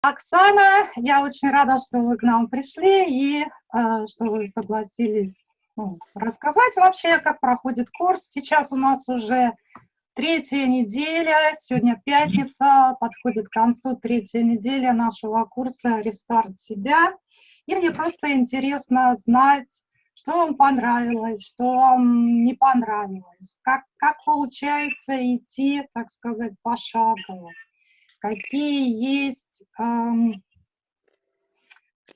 Оксана, я очень рада, что вы к нам пришли и э, что вы согласились ну, рассказать вообще, как проходит курс. Сейчас у нас уже третья неделя, сегодня пятница, подходит к концу третья неделя нашего курса «Рестарт себя». И мне просто интересно знать, что вам понравилось, что вам не понравилось, как, как получается идти, так сказать, пошагово, какие есть,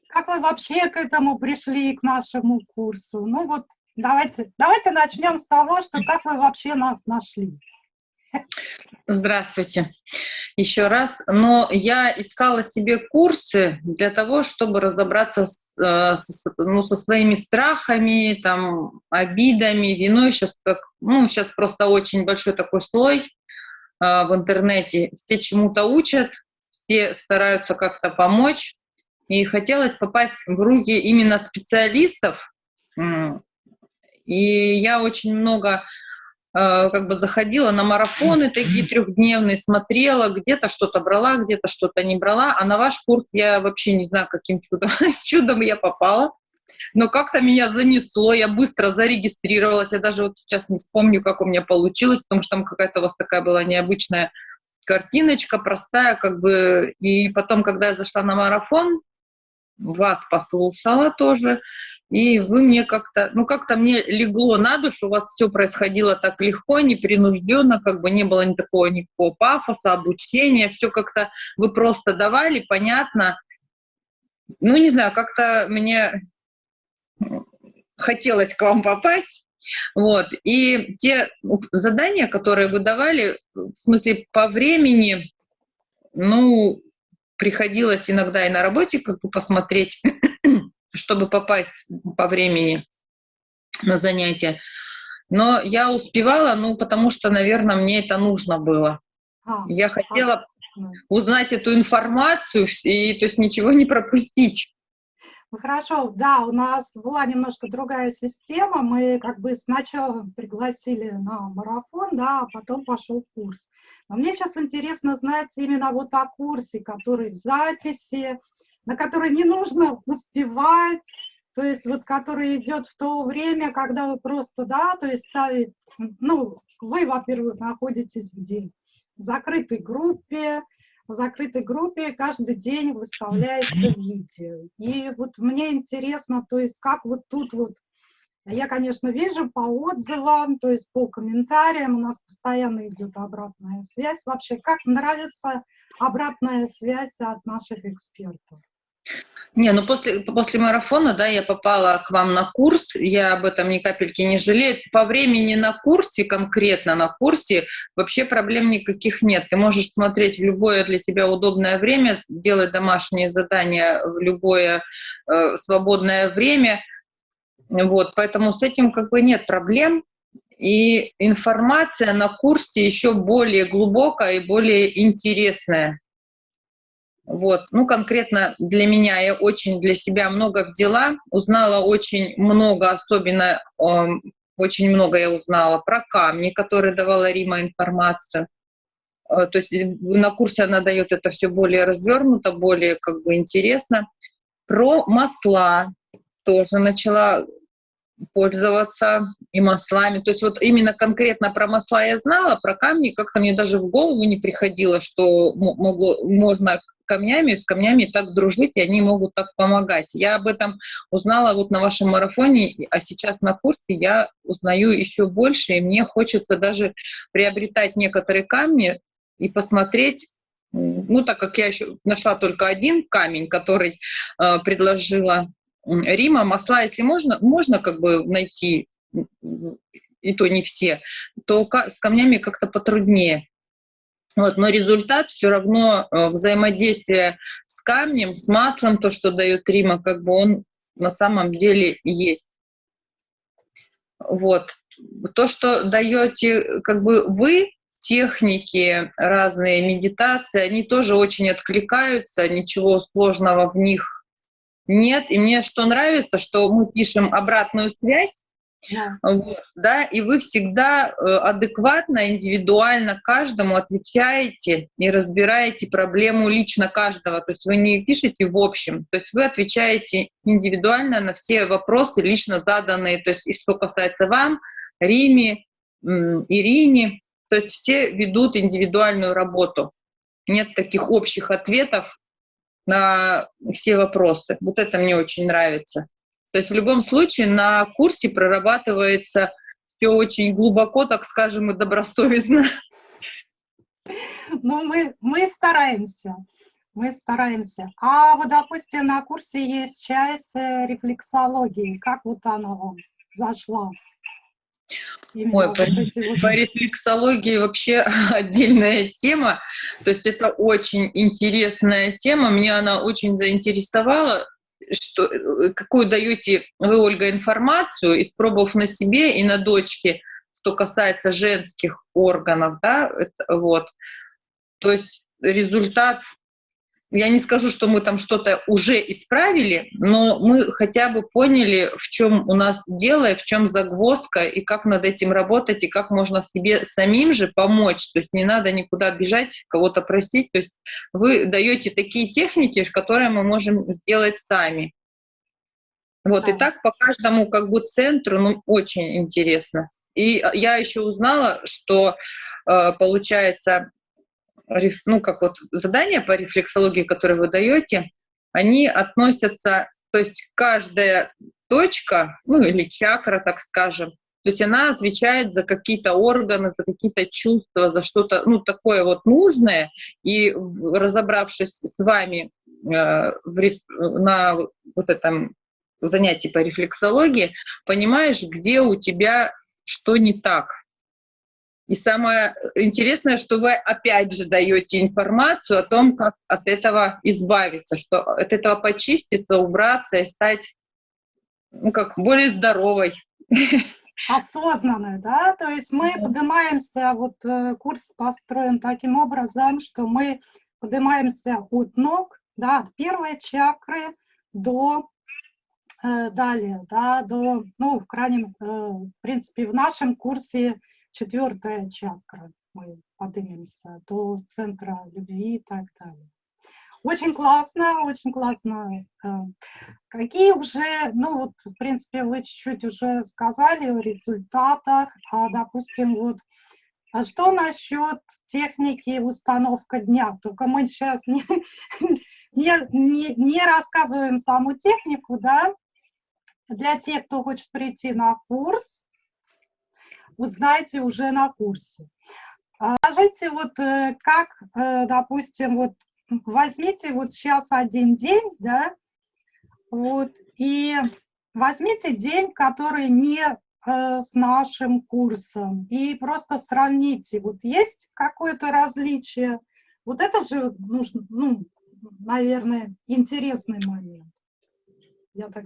как вы вообще к этому пришли, к нашему курсу. Ну вот давайте, давайте начнем с того, что как вы вообще нас нашли. Здравствуйте еще раз. Но я искала себе курсы для того, чтобы разобраться с, э, с, ну, со своими страхами, там, обидами, виной. Сейчас, как, ну, сейчас просто очень большой такой слой в интернете. Все чему-то учат, все стараются как-то помочь. И хотелось попасть в руки именно специалистов. И я очень много Э, как бы заходила на марафоны такие трехдневные, смотрела, где-то что-то брала, где-то что-то не брала, а на ваш курс я вообще не знаю, каким чудом, чудом я попала. Но как-то меня занесло, я быстро зарегистрировалась, я даже вот сейчас не вспомню, как у меня получилось, потому что там какая-то у вас такая была необычная картиночка, простая, как бы, и потом, когда я зашла на марафон, вас послушала тоже, и вы мне как-то, ну как-то мне легло на душу, у вас все происходило так легко, непринужденно, как бы не было ни такого никакого пафоса, обучения, все как-то вы просто давали, понятно. Ну, не знаю, как-то мне хотелось к вам попасть. Вот. И те задания, которые вы давали, в смысле по времени, ну, приходилось иногда и на работе как бы посмотреть чтобы попасть по времени на занятия. Но я успевала, ну, потому что, наверное, мне это нужно было. А, я хотела а, узнать эту информацию и, то есть, ничего не пропустить. Хорошо, да, у нас была немножко другая система. Мы как бы сначала пригласили на марафон, да, а потом пошел курс. Но мне сейчас интересно знать именно вот о курсе, который в записи, на который не нужно успевать, то есть вот который идет в то время, когда вы просто, да, то есть ставить, ну, вы, во-первых, находитесь где? В закрытой группе, в закрытой группе каждый день выставляется видео. И вот мне интересно, то есть как вот тут вот, я, конечно, вижу по отзывам, то есть по комментариям, у нас постоянно идет обратная связь. Вообще, как нравится обратная связь от наших экспертов? Не, ну после, после марафона, да, я попала к вам на курс, я об этом ни капельки не жалею. По времени на курсе, конкретно на курсе, вообще проблем никаких нет. Ты можешь смотреть в любое для тебя удобное время, делать домашние задания в любое э, свободное время. Вот, поэтому с этим как бы нет проблем. И информация на курсе еще более глубокая и более интересная. Вот. Ну, конкретно для меня я очень для себя много взяла, узнала очень много, особенно э, очень много я узнала про камни, которые давала Рима информацию. Э, то есть на курсе она дает это все более развернуто, более как бы интересно. Про масла тоже начала пользоваться и маслами. То есть вот именно конкретно про масла я знала, про камни как-то мне даже в голову не приходило, что могло, можно камнями, с камнями так дружить, и они могут так помогать. Я об этом узнала вот на вашем марафоне, а сейчас на курсе я узнаю еще больше, и мне хочется даже приобретать некоторые камни и посмотреть, ну, так как я еще нашла только один камень, который э, предложила Рима, масла, если можно, можно как бы найти, и то не все, то с камнями как-то потруднее. Вот, но результат все равно э, взаимодействие с камнем, с маслом, то, что дает Рима, как бы он на самом деле есть. Вот. То, что даете как бы вы, техники, разные медитации, они тоже очень откликаются, ничего сложного в них нет. И мне что нравится, что мы пишем обратную связь, Да. Вот, да, и вы всегда э, адекватно, индивидуально каждому отвечаете и разбираете проблему лично каждого. То есть вы не пишете в общем, то есть вы отвечаете индивидуально на все вопросы, лично заданные. То есть и что касается вам, Риме, Ирине, то есть все ведут индивидуальную работу. Нет таких общих ответов на все вопросы. Вот это мне очень нравится. То есть в любом случае на курсе прорабатывается все очень глубоко, так скажем, и добросовестно. Ну, мы, мы стараемся. Мы стараемся. А вот, допустим, на курсе есть часть э, рефлексологии. Как вот она вам зашла? Именно Ой, по, по рефлексологии вообще отдельная тема. То есть это очень интересная тема. Меня она очень заинтересовала что, э, какую даете вы, Ольга, информацию, испробовав на себе и на дочке, что касается женских органов, да, это, вот. То есть результат я не скажу, что мы там что-то уже исправили, но мы хотя бы поняли, в чем у нас дело, и в чем загвоздка, и как над этим работать, и как можно себе самим же помочь. То есть не надо никуда бежать, кого-то просить. То есть вы даете такие техники, которые мы можем сделать сами. Вот, и так по каждому как бы центру, ну, очень интересно. И я еще узнала, что, э, получается, ну, как вот задания по рефлексологии, которые вы даете, они относятся, то есть каждая точка, ну или чакра, так скажем, то есть она отвечает за какие-то органы, за какие-то чувства, за что-то, ну, такое вот нужное. И разобравшись с вами э, в на вот этом занятии по рефлексологии, понимаешь, где у тебя что не так. И самое интересное, что вы опять же даете информацию о том, как от этого избавиться, что от этого почиститься, убраться и стать ну, как более здоровой. Осознанной, да? То есть мы поднимаемся, вот э, курс построен таким образом, что мы поднимаемся от ног, да, от первой чакры до э, далее, да, до, ну, в крайнем, э, в принципе, в нашем курсе четвертая чакра, мы поднимемся до центра любви и так далее. Очень классно, очень классно. Э, какие уже, ну вот, в принципе, вы чуть-чуть уже сказали о результатах, а, допустим, вот, а что насчет техники установка дня? Только мы сейчас не, не, не, не рассказываем саму технику, да, для тех, кто хочет прийти на курс, узнаете уже на курсе. А скажите, вот э, как, э, допустим, вот возьмите вот сейчас один день, да, вот, и возьмите день, который не э, с нашим курсом, и просто сравните, вот есть какое-то различие, вот это же нужно, ну, наверное, интересный момент. Я так,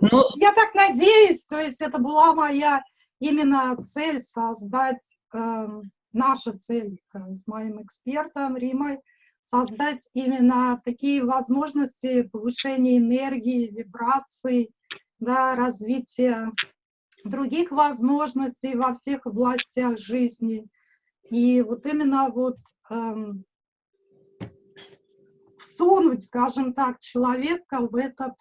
ну, я так надеюсь, то есть это была моя именно цель создать, э, наша цель э, с моим экспертом Римой, создать именно такие возможности повышения энергии, вибраций, да, развития других возможностей во всех областях жизни. И вот именно вот эм, всунуть, скажем так, человека в этот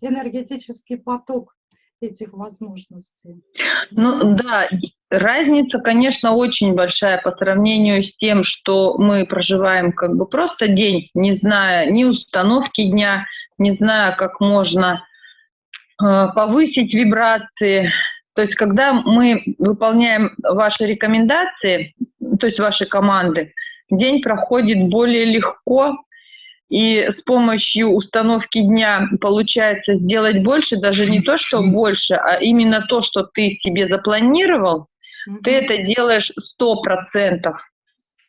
энергетический поток, этих возможностей. Ну да, разница, конечно, очень большая по сравнению с тем, что мы проживаем как бы просто день, не зная ни установки дня, не зная, как можно э, повысить вибрации. То есть когда мы выполняем ваши рекомендации, то есть ваши команды, день проходит более легко, и с помощью установки дня получается сделать больше, даже не то, что больше, а именно то, что ты себе запланировал, mm -hmm. ты это делаешь сто процентов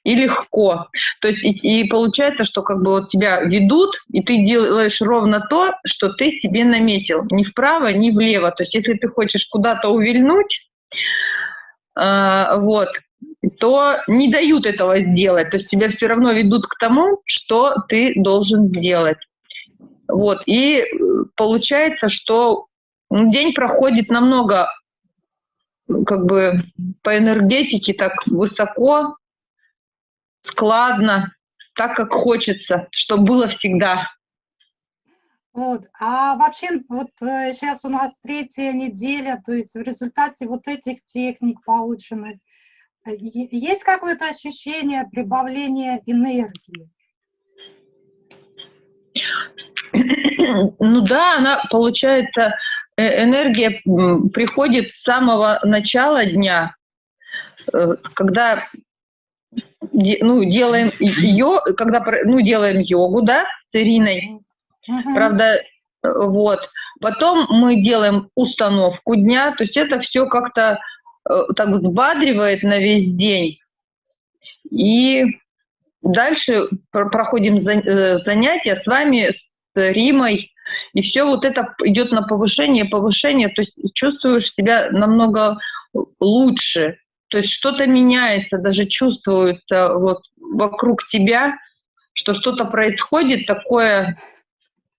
и легко. То есть и, и получается, что как бы вот тебя ведут, и ты делаешь ровно то, что ты себе наметил, ни вправо, ни влево. То есть если ты хочешь куда-то увильнуть, э, вот, то не дают этого сделать. То есть тебя все равно ведут к тому, что ты должен сделать. Вот. И э, получается, что день проходит намного как бы по энергетике так высоко, складно, так, как хочется, чтобы было всегда. Вот. А вообще, вот сейчас э, у нас третья неделя, то есть в результате вот этих техник полученных, есть какое-то ощущение прибавления энергии? Ну да, она, получается, э, энергия приходит с самого начала дня, когда ну, делаем ее, когда ну, делаем йогу, да, с Ириной, uh-huh. правда, вот. Потом мы делаем установку дня, то есть это все как-то э, так взбадривает на весь день. И дальше проходим э, занятия с вами, с Римой, и все вот это идет на повышение, повышение, то есть чувствуешь себя намного лучше, то есть что-то меняется, даже чувствуется вот вокруг тебя, что что-то происходит такое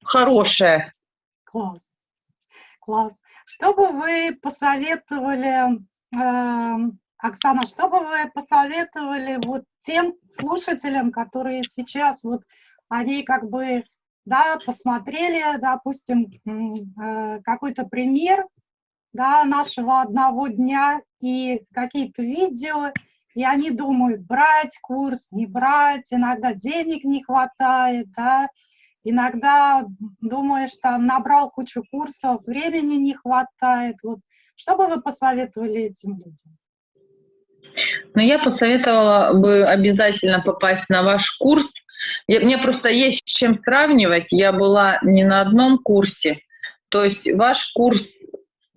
хорошее. Класс, класс. Что бы вы посоветовали, э, Оксана, что бы вы посоветовали вот тем слушателям, которые сейчас вот, они как бы, да, посмотрели, допустим, э, какой-то пример, да, нашего одного дня и какие-то видео, и они думают, брать курс, не брать, иногда денег не хватает, да, иногда думаешь, там, набрал кучу курсов, времени не хватает. Вот. Что бы вы посоветовали этим людям? Ну, я посоветовала бы обязательно попасть на ваш курс. Я, мне просто есть с чем сравнивать. Я была не на одном курсе. То есть ваш курс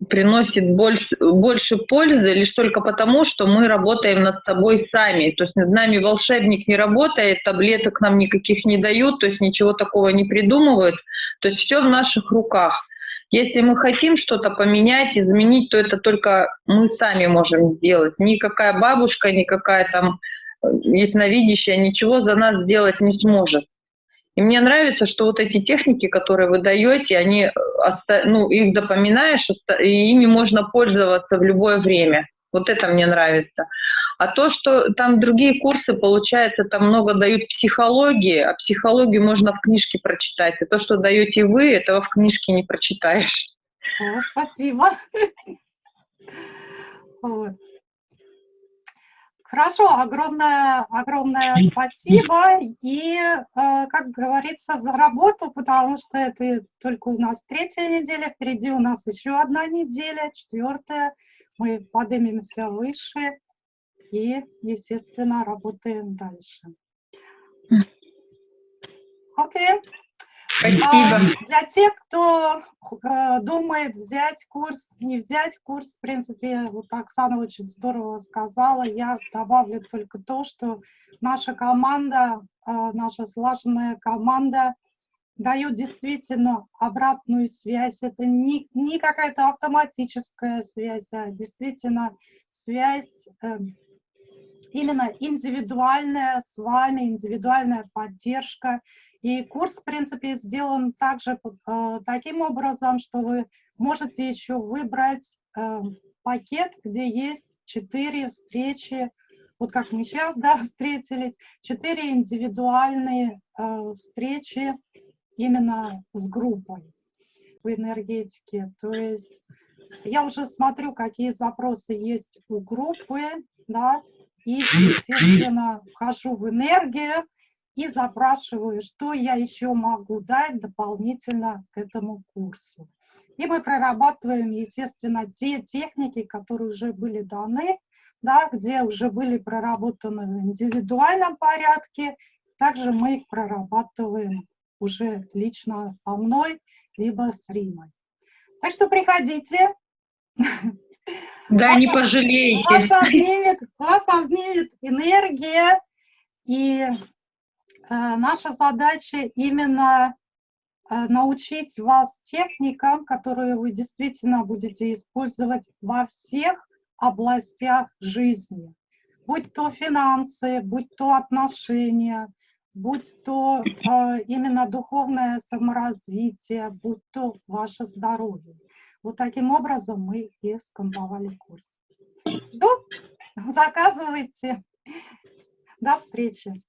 приносит больше, больше пользы лишь только потому, что мы работаем над собой сами. То есть над нами волшебник не работает, таблеток нам никаких не дают, то есть ничего такого не придумывают. То есть все в наших руках. Если мы хотим что-то поменять, изменить, то это только мы сами можем сделать. Никакая бабушка, никакая там э, ясновидящая ничего за нас сделать не сможет. И мне нравится, что вот эти техники, которые вы даете, они, э, ну, их запоминаешь, и ими можно пользоваться в любое время. Вот это мне нравится. А то, что там другие курсы, получается, там много дают психологии, а психологию можно в книжке прочитать. А то, что даете вы, этого в книжке не прочитаешь. О, спасибо. Хорошо, огромное, огромное спасибо. И, э, как говорится, за работу, потому что это только у нас третья неделя, впереди у нас еще одна неделя, четвертая. Мы поднимемся выше и, естественно, работаем дальше. Окей. Okay. Спасибо. А, для тех, кто э, думает взять курс, не взять курс, в принципе, вот Оксана очень здорово сказала, я добавлю только то, что наша команда, э, наша слаженная команда дает действительно обратную связь. Это не, не какая-то автоматическая связь, а действительно связь э, именно индивидуальная с вами, индивидуальная поддержка, и курс, в принципе, сделан также э, таким образом, что вы можете еще выбрать э, пакет, где есть четыре встречи, вот как мы сейчас да, встретились, четыре индивидуальные э, встречи именно с группой в энергетике. То есть я уже смотрю, какие запросы есть у группы, да, и, естественно, вхожу в энергию, и запрашиваю, что я еще могу дать дополнительно к этому курсу. И мы прорабатываем, естественно, те техники, которые уже были даны, да, где уже были проработаны в индивидуальном порядке. Также мы их прорабатываем уже лично со мной, либо с Римой. Так что приходите. Да, не пожалеете. Вас обнимет, вас обнимет энергия, и Э, наша задача именно э, научить вас техникам, которые вы действительно будете использовать во всех областях жизни. Будь то финансы, будь то отношения, будь то э, именно духовное саморазвитие, будь то ваше здоровье. Вот таким образом мы и скомповали курс. Жду, заказывайте. До встречи.